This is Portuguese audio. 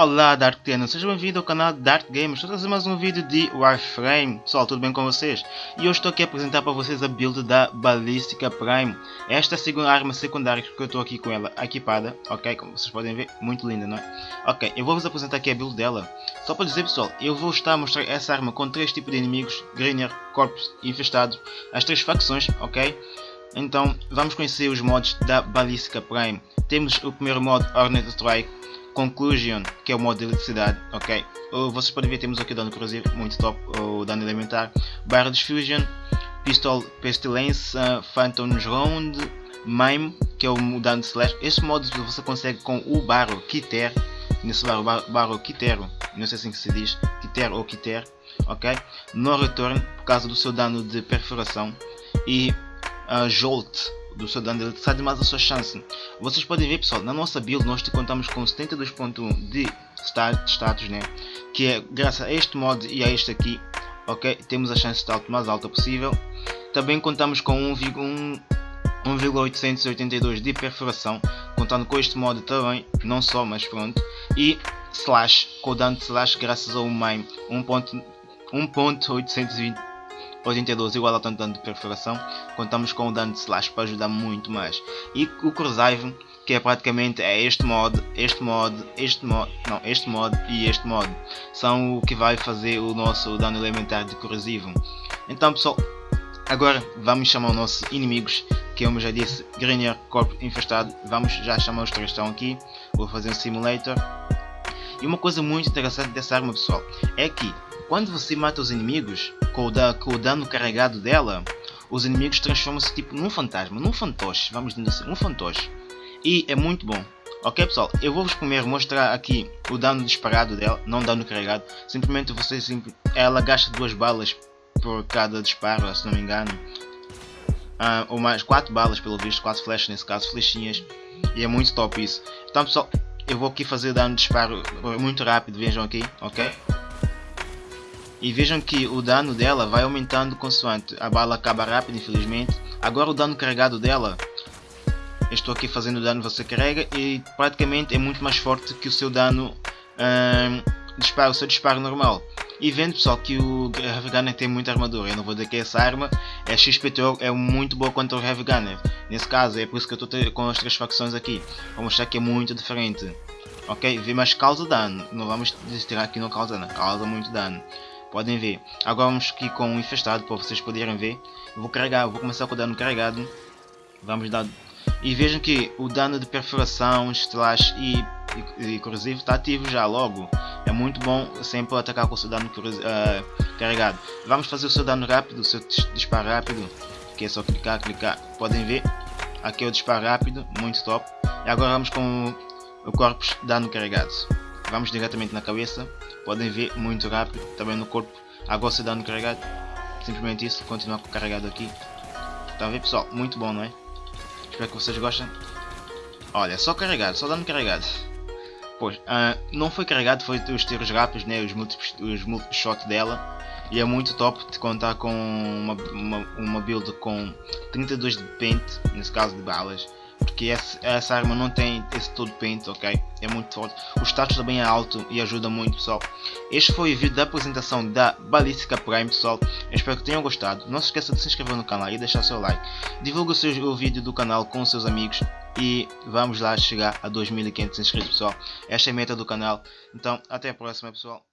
Olá Dark Tenno, seja bem-vindo ao canal Dark Games, estou a trazer mais um vídeo de Warframe Pessoal, tudo bem com vocês? E hoje estou aqui a apresentar para vocês a build da Ballistica Prime Esta é a segunda arma secundária que eu estou aqui com ela equipada, ok? Como vocês podem ver, muito linda, não é? Ok, eu vou-vos apresentar aqui a build dela Só para dizer pessoal, eu vou estar a mostrar essa arma com três tipos de inimigos Greener, Corpus e Infestado As três facções, ok? Então, vamos conhecer os mods da Ballistica Prime Temos o primeiro mod, Hornet Strike Conclusion, que é o modo de eletricidade, ok? Vocês podem ver, temos aqui o dano corrosivo, muito top, o dano elementar, Barra Fusion, Pistol Pestilence, uh, Phantom's Round, Mime, que é o dano de slash. Este modo você consegue com o Barro Kiter, nesse barro, barro, Kitero, não sei assim que se diz, Kiter ou Kiter, ok? No return, por causa do seu dano de perfuração, e uh, Jolt, do seu dano de eletricidade mais a sua chance. Vocês podem ver pessoal, na nossa build nós contamos com 72.1 de status, né? que é graças a este mod e a este aqui, ok? Temos a chance de alto mais alta possível. Também contamos com 1,882 de perfuração, contando com este mod também, não só, mas pronto. E slash, com o dano slash graças ao mime 1.820 82 igual ao tanto dano de perfuração, contamos com o dano de slash para ajudar muito mais. E o Corrosive, que é praticamente é este mod, este mod, este mod, não, este mod e este mod, são o que vai fazer o nosso dano elementar de corrosivo. Então pessoal, agora vamos chamar os nossos inimigos, que como já disse, Grenier, Corpo Infestado, vamos já chamar os três estão aqui, vou fazer um simulator. E uma coisa muito interessante dessa arma pessoal, é que quando você mata os inimigos, com o, da, com o dano carregado dela, os inimigos transformam-se tipo num fantasma, num fantoche, vamos dizer assim, um fantoche. E é muito bom. Ok pessoal, eu vou-vos primeiro mostrar aqui o dano disparado dela, não dano carregado. Simplesmente você, ela gasta duas balas por cada disparo, se não me engano. Uh, ou mais, quatro balas pelo visto, quatro flechas nesse caso, flechinhas. E é muito top isso. Então pessoal, eu vou aqui fazer dano de disparo muito rápido, vejam aqui, ok? E vejam que o dano dela vai aumentando consoante a bala acaba rápido, infelizmente. Agora o dano carregado dela, estou aqui fazendo dano você carrega e praticamente é muito mais forte que o seu dano hum, disparo, o seu disparo normal. E vendo pessoal que o Heavy Gunner tem muita armadura, eu não vou dizer que essa arma é XPTO, é muito boa contra o Heavy Gunner. Nesse caso é por isso que eu estou com as três facções aqui, para mostrar que é muito diferente. Ok? Mas causa dano, não vamos tirar aqui não causa dano, causa muito dano. Podem ver. Agora vamos aqui com o infestado para vocês poderem ver. Eu vou carregar, vou começar com o dano carregado. Vamos dar. E vejam que o dano de perfuração, slash e, e, e corrosivo está ativo já logo. É muito bom sempre atacar com o seu dano uh, carregado. Vamos fazer o seu dano rápido, o seu disparo rápido. Que é só clicar, clicar. Podem ver. Aqui é o disparo rápido, muito top. E agora vamos com o corpus dano carregado. Vamos diretamente na cabeça. Podem ver muito rápido. Também no corpo. Agora se dano carregado. Simplesmente isso. Continuar carregado aqui. Está a ver pessoal? Muito bom, não é? Espero que vocês gostem. Olha, só carregado. Só dano carregado. Pois, uh, não foi carregado, foi os tiros rápidos, né, os múltiplos, os shot dela. E é muito top de contar com uma, uma, uma build com 32 de pente, nesse caso de balas porque essa, arma não tem esse todo paint, ok? É muito forte. O status também é alto e ajuda muito, pessoal. Este foi o vídeo da apresentação da Balística Prime, pessoal. Eu espero que tenham gostado. Não se esqueça de se inscrever no canal e deixar seu like. Divulgue o, seu, o vídeo do canal com seus amigos e vamos lá chegar a 2500 inscritos, pessoal. Esta é a meta do canal. Então, até a próxima, pessoal.